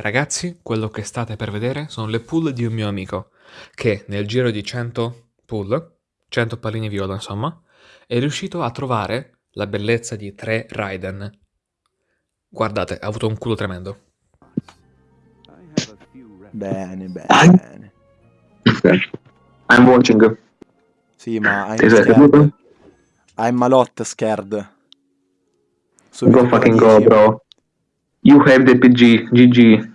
Ragazzi, quello che state per vedere sono le pull di un mio amico, che nel giro di 100 pull, 100 palline viola insomma, è riuscito a trovare la bellezza di 3 Raiden. Guardate, ha avuto un culo tremendo. Bene, bene. Ok. I'm watching. Sì, ma I'm scared. I'm a lot scared. Go Subito fucking con la go, 10. bro. You have the PG. GG.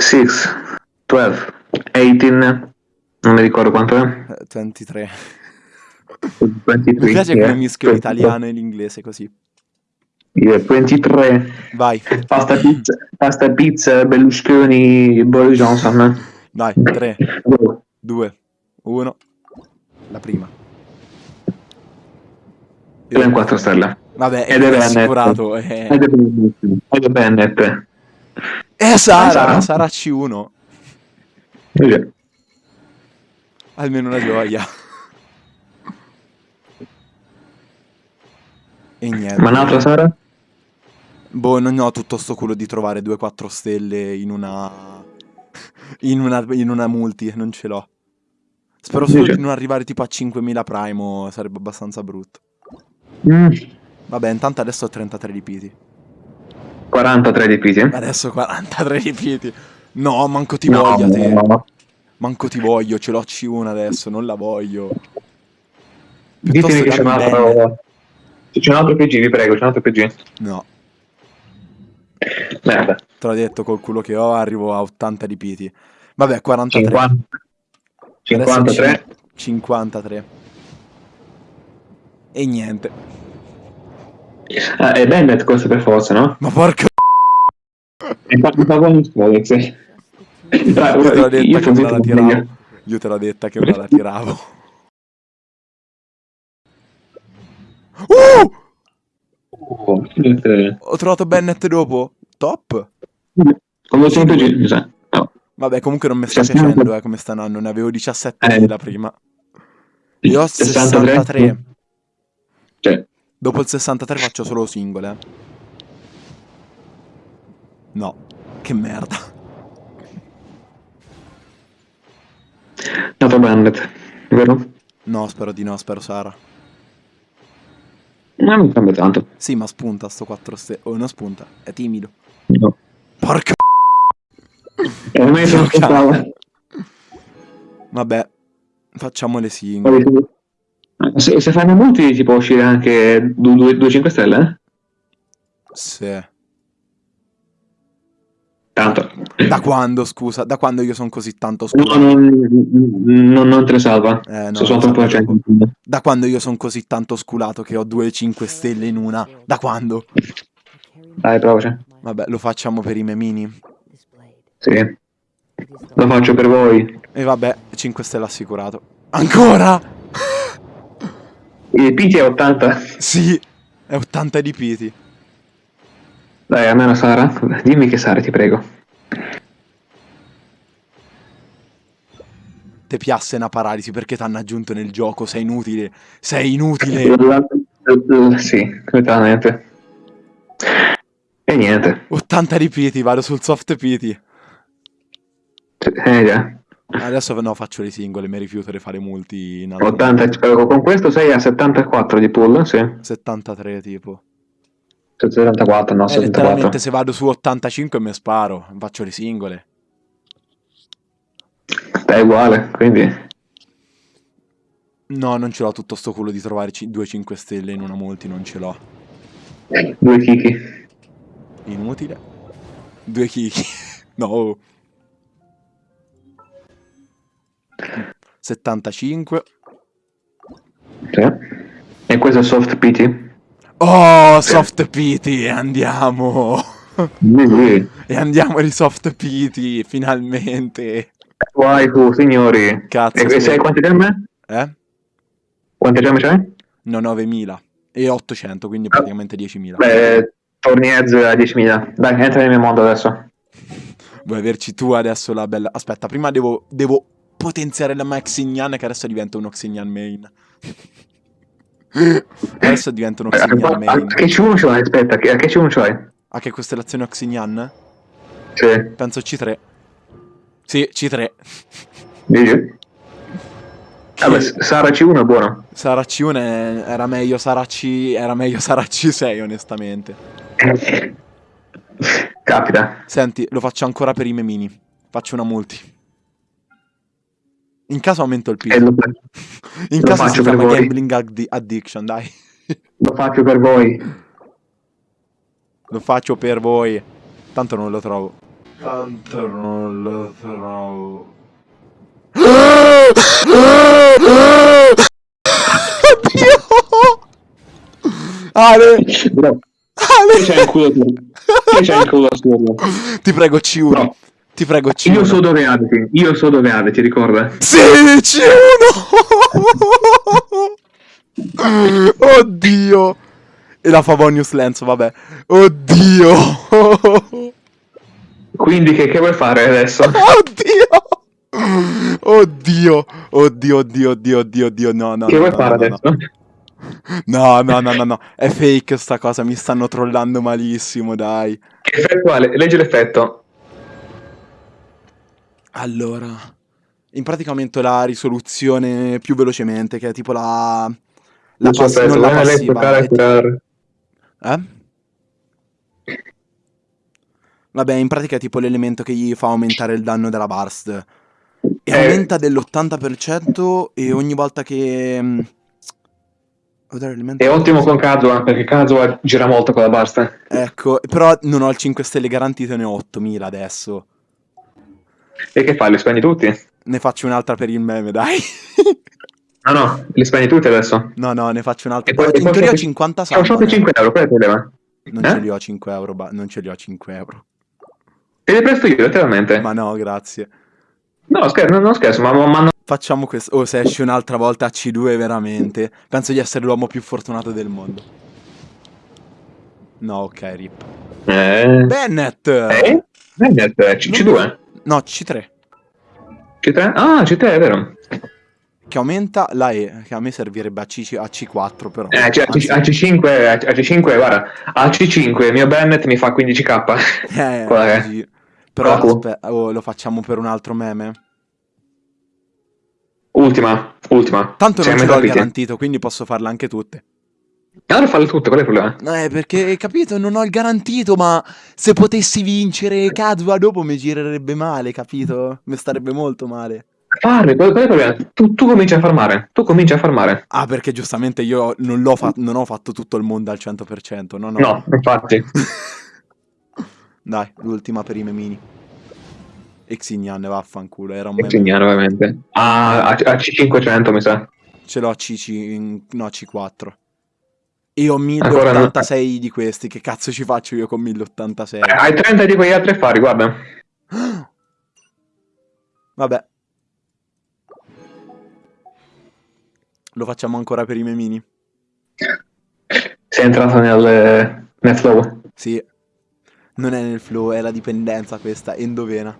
6, 12, 18. Non mi ricordo quanto è. Eh, 23. 23. Mi piace yeah. come mischio l'italiano e l'inglese così. Yeah, 23. Vai, Pasta pizza, pasta pizza, Berlusconi, Boris Johnson. vai, 3, Go. 2, 1. La prima. Io in 4 stelle. Vabbè, è Ed è assicurato. eh. Ed è Bennett. Ed è Bennett. E Sara, Sara. Sara C1. Yeah. Almeno una gioia. E niente. Ma un'altra Sara? Boh, non ho tutto sto culo di trovare 2-4 stelle in una... in una... in una multi, non ce l'ho. Spero solo Dice- di non arrivare tipo a 5000 primo, sarebbe abbastanza brutto. Mm, Vabbè, intanto adesso ho 33 ripiti. 43 di Pisi. Adesso 43 ripiti. No, manco ti No, voglio te. no. Manco ti voglio, ce l'ho C1 adesso, non la voglio. Ditemi che c'è un altro. C'è un altro PG, vi prego, c'è un altro PG. No, Merda. te l'ho detto, col culo che ho arrivo a 80 ripiti. Vabbè, 43. 50. Adesso 53. cin- 53. E niente. Ah, è Bennett questo per forza, no? Ma porca... Infatti fa con. Io te l'ho detta Io che sono me la tiravo. Io te l'ho detta che me la tiravo. Uh! Oh, niente. Ho trovato Bennett dopo. Top. Come sa. No. Vabbè, comunque non mi sta 60. piacendo, eh, come sta andando. Ne avevo 17 Eh. la prima. Io ho 63. Cioè, Dopo il 63 faccio solo singole. No. Che merda. nato Bennett, vero? No, spero di no, spero Sara. Ma non cambia tanto. Sì, ma spunta sto 4 stelle. Oh, non spunta, è timido. No. Porca... E Porca- ascoltavo. Vabbè, facciamo le singole. Se, se fanno molti ci può uscire anche 2-5 stelle, eh? Sì. Tanto. Da quando, scusa? Da quando io sono così tanto No, sculato? non, non, non te le salva. Eh, no, sono troppo. Da quando io sono così tanto sculato che ho 2-5 stelle in una? Da quando? Dai, provaci. Vabbè, lo facciamo per i memini. Sì. Lo faccio per voi. E vabbè, 5 stelle assicurato. Ancora? Il PT è 80. Sì, è 80 di piti. Dai, almeno Sara. Dimmi che Sara, ti prego. Te piasse una paralisi perché t'hanno aggiunto nel gioco, sei inutile. Sei inutile. Sì, completamente. E niente. 80 di piti, vado sul soft piti. Eh già. Adesso no, faccio le singole, mi rifiuto di fare multi in altro. 80, eh, con questo sei a 74 di pull, sì. 73 tipo. 74, no, Eh, 74. letteralmente se vado su 85 mi sparo, faccio le singole. È uguale, quindi... No, non ce l'ho tutto sto culo di trovare 2-5 stelle in una multi, non ce l'ho. Due chicchi. Inutile. Due chicchi. no. 75. Sì. E questo è soft PT? Oh, soft pity, andiamo. E andiamo di soft pity, finalmente. Waifu, signori. Cazzo, E, e sì. sai quante gemme? Eh? Quante gemme c'hai? No, 9000. E 800, quindi praticamente 10.000. Beh, torni a 10.000. Dai, entra nel mio mondo adesso. Vuoi averci tu adesso la bella... Aspetta, prima devo, devo potenziare la mia Xignan che adesso diventa uno Xignan main. adesso diventa uno Eh, Xignan a- main. Che C1 c'hai? Aspetta, che, a che C1 c'hai? A che costellazione Oxignan? Sì. Penso C3. Sì, C3. Dici? Vabbè, Sara C1 è buono. Sara C1 è- era meglio Sara C... Era meglio Sara C6, onestamente. Capita. Senti, lo faccio ancora per i memini. Faccio una multi. In caso aumento il PIL. lo, In lo caso si chiama voi. gambling addi- addiction, dai. lo faccio per voi. Lo faccio per voi. Tanto non lo trovo. Tanto non lo trovo. Oddio! Ale! Bro, Ale! c'è il culo tu. Chi c'è il culo assurdo? Ti prego, C1. No. Ti prego, C1. Io so dove abiti. Io so dove abiti, ricorda? Sì, C1! Oddio! E la Favonius Lenzo, vabbè. Oddio! Quindi che, che vuoi fare adesso? Oddio! Oddio! Oddio, oddio, oddio, oddio, oddio, no, no. che no, vuoi no, fare no, adesso? No, no, no, no, no. È fake sta cosa, mi stanno trollando malissimo, dai. Che effetto ha? Leggi l'effetto. Allora, in pratica aumento la risoluzione più velocemente, che è tipo la... La pass- effetto. non la passiva, è curare. Eh? Vabbè, in pratica è tipo l'elemento che gli fa aumentare il danno della burst. E Eh. aumenta dell'80% e ogni volta che... mm, È ottimo con Kazuha, perché Kazuha gira molto con la basta. Ecco, però non ho il 5 stelle garantito, ne ho 8000 adesso. E che fai? Li spendi tutti? Ne faccio un'altra per il meme, dai. Ah no, li spendi tutti adesso. no, no, ne faccio un'altra. E poi- in teoria ho shop- 50 Siamo salve. sotto 5 euro, qual è il problema? Non Eh? ce li ho 5 euro, ba- non ce li ho 5 euro. Te li presto io, letteralmente. Ma no, grazie. No, scherzo, non, non scherzo, ma, ma, ma no. Facciamo questo. Oh, se esce un'altra volta a C2, veramente. Penso di essere l'uomo più fortunato del mondo. No, ok, rip. Eh? Bennett! Eh? Bennett, eh, C- C2? No, C3. C3? Ah, C3, è vero. Che aumenta la E, che a me servirebbe a, C, a C4, però. Eh, cioè, a, Anzi, C- a C5, a a C5, guarda, a C5 il mio Bennett mi fa 15k. eh, qual così. Però aspetta, oh, lo facciamo per un altro meme. Ultima, ultima. Tanto Sei non ce l'ho garantito, quindi posso farle anche tutte. Allora falle tutte, qual è il problema? Eh, perché, capito, non ho il garantito, ma se potessi vincere Kazuha dopo mi girerebbe male, capito? Mi starebbe molto male. Farle, qual, qual è il problema? Tu, tu cominci a farmare, tu cominci a farmare. Ah, perché giustamente io non, l'ho fa- non ho fatto tutto il mondo al 100%, no, no. No, infatti. Dai, l'ultima per i memini. Xignan, vaffanculo, era un meme. Insegnare, ovviamente. Ah, a, a C500 mi sa. Ce l'ho a CC, in- no, C4. Io ho Ancora no. 1086 di questi, che cazzo ci faccio io con 1086? Eh, Hai 30 di quegli altri affari, guarda. Vabbè. Lo facciamo ancora per i memini? Sei entrato nel, nel flow. Sì. Non è nel flow, è la dipendenza questa, endovena.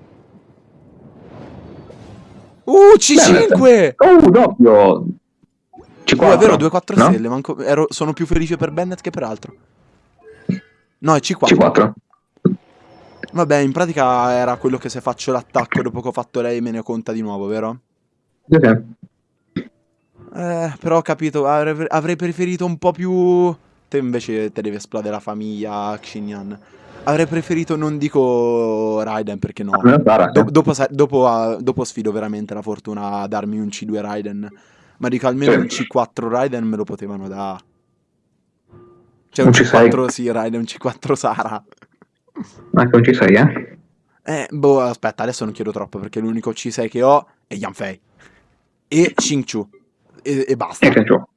Uh, C5! Oh, doppio. C4. Oh, è vero, 2-4 no? stelle, manco- ero- sono più felice per Bennett che per altro. No, è C4. C4. Vabbè, in pratica era quello che se faccio l'attacco dopo che ho fatto lei me ne conta di nuovo, vero? Sì. Eh, però ho capito, avrei, avrei preferito un po' più... Te invece te deve esplodere la famiglia Xinyan. Avrei preferito, non dico Raiden perché no. Sara, Do- dopo, dopo, ah, dopo sfido veramente la fortuna a darmi un C2 Raiden. Ma dico almeno un C4 Raiden me lo potevano dare. Cioè Un un C6. C4 sì, Raiden, un C4 Sara. Anche un C6, eh? Eh, boh, aspetta, adesso non chiedo troppo perché l'unico C6 che ho è Yanfei. E Xingqiu. E, e basta. E frattempo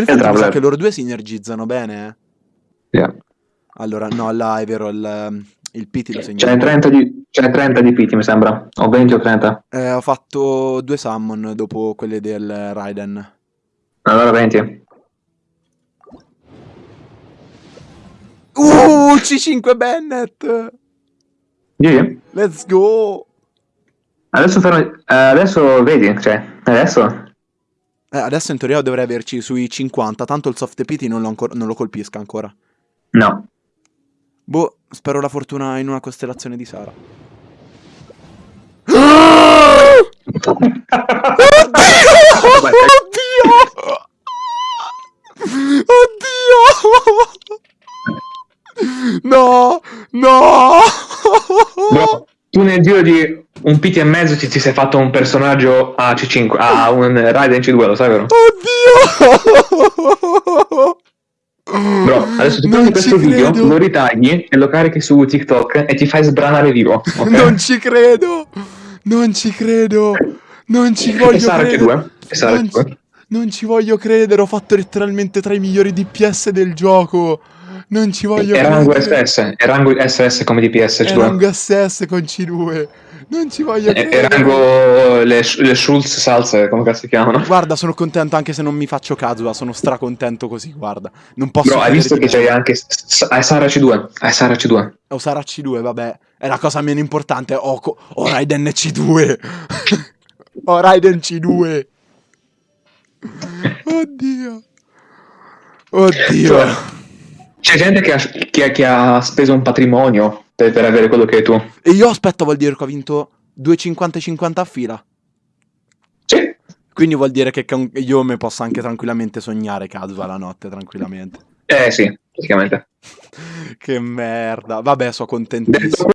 mi sa Traveler. che loro due sinergizzano bene. eh. Sì. Allora, no, là è vero, il, il PT lo segno. Ce n'è 30 di, ce n'è 30 di PT, mi sembra. O 20 o 30. Eh, ho fatto due summon dopo quelle del Raiden. Allora 20. Uh, C5 Bennett! Gigi? Let's go! Adesso, fermi- eh, adesso vedi, cioè, adesso... Eh, adesso in teoria dovrei averci sui 50, tanto il soft PT non lo, ancora- non lo colpisca ancora. No. Boh, spero la fortuna in una costellazione di Sara. Oddio! Oddio! No! No! Bro, tu nel giro di un PT e mezzo ti, ti sei fatto un personaggio a C5, a un Raiden C2, lo sai vero? Oddio! Adesso tu prendi questo video, credo. lo ritagli e lo carichi su TikTok e ti fai sbranare vivo. ok? Non ci credo! Non ci credo! Non ci E voglio credere! C2? E Sara Non C2? ci, non ci voglio credere, ho fatto letteralmente tra i migliori DPS del gioco. Non ci voglio rango credere. SS, è rango SS come DPS C2. rango SS con C2. Non ci voglio è credere. rango le, le Schulz salse, come cazzo si chiamano? Guarda, sono contento anche se non mi faccio Kazuha, sono stracontento così, guarda. Non posso Bro, hai visto che c'hai anche hai Sara C2? Hai Sara C2. O sarà C2, vabbè. È la cosa meno importante. Ho, ho Raiden C2. ho Raiden C2. Oddio. Oddio. C'è gente che ha, che che ha speso un patrimonio per, per avere quello che hai tu. E io aspetto vuol dire che ho vinto 2,50-50 a fila. Sì. Quindi vuol dire che io mi posso anche tranquillamente sognare Kazuha la notte, tranquillamente. Eh sì, praticamente. Che merda. Vabbè, sono contentissimo.